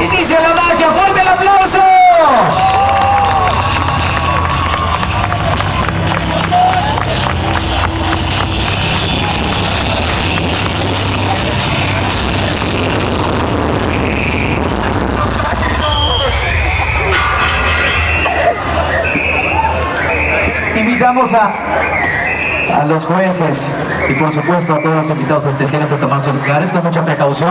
Inicia la magia, fuerte el aplauso. Invitamos a, a los jueces y por supuesto a todos los invitados especiales a tomar sus lugares con mucha precaución.